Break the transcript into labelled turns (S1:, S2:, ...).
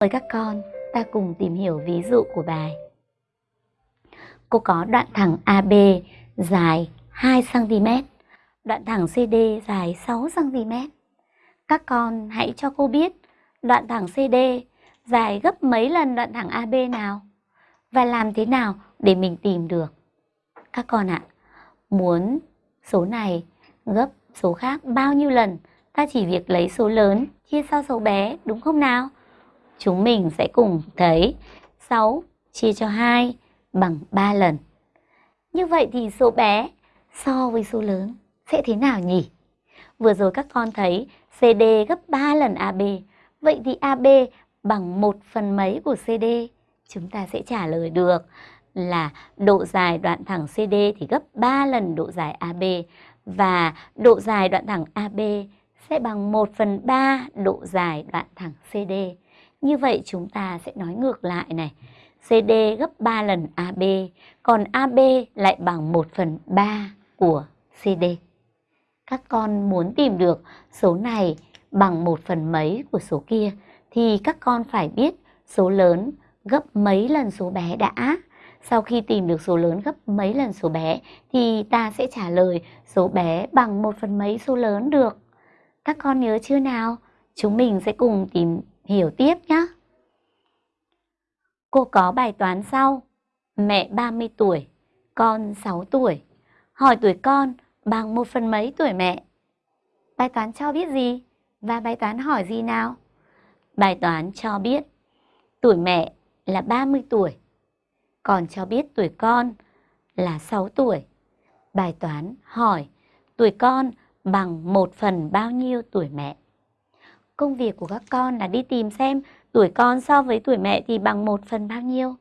S1: Mời các con ta cùng tìm hiểu ví dụ của bài. Cô có đoạn thẳng AB dài 2cm, đoạn thẳng CD dài 6cm. Các con hãy cho cô biết đoạn thẳng CD dài gấp mấy lần đoạn thẳng AB nào và làm thế nào để mình tìm được. Các con ạ, muốn số này gấp số khác bao nhiêu lần, ta chỉ việc lấy số lớn chia cho số bé đúng không nào? Chúng mình sẽ cùng thấy 6 chia cho 2 bằng 3 lần. Như vậy thì số bé so với số lớn sẽ thế nào nhỉ? Vừa rồi các con thấy CD gấp 3 lần AB. Vậy thì AB bằng 1 phần mấy của CD? Chúng ta sẽ trả lời được là độ dài đoạn thẳng CD thì gấp 3 lần độ dài AB và độ dài đoạn thẳng AB sẽ bằng 1 phần 3 độ dài đoạn thẳng CD. Như vậy chúng ta sẽ nói ngược lại này. CD gấp 3 lần AB, còn AB lại bằng 1 phần 3 của CD. Các con muốn tìm được số này bằng 1 phần mấy của số kia thì các con phải biết số lớn gấp mấy lần số bé đã. Sau khi tìm được số lớn gấp mấy lần số bé thì ta sẽ trả lời số bé bằng 1 phần mấy số lớn được. Các con nhớ chưa nào? Chúng mình sẽ cùng tìm hiểu tiếp nhé. Cô có bài toán sau. Mẹ 30 tuổi, con 6 tuổi. Hỏi tuổi con bằng một phần mấy tuổi mẹ? Bài toán cho biết gì? Và bài toán hỏi gì nào? Bài toán cho biết tuổi mẹ là 30 tuổi, còn cho biết tuổi con là 6 tuổi. Bài toán hỏi tuổi con bằng một phần bao nhiêu tuổi mẹ? Công việc của các con là đi tìm xem tuổi con so với tuổi mẹ thì bằng một phần bao nhiêu.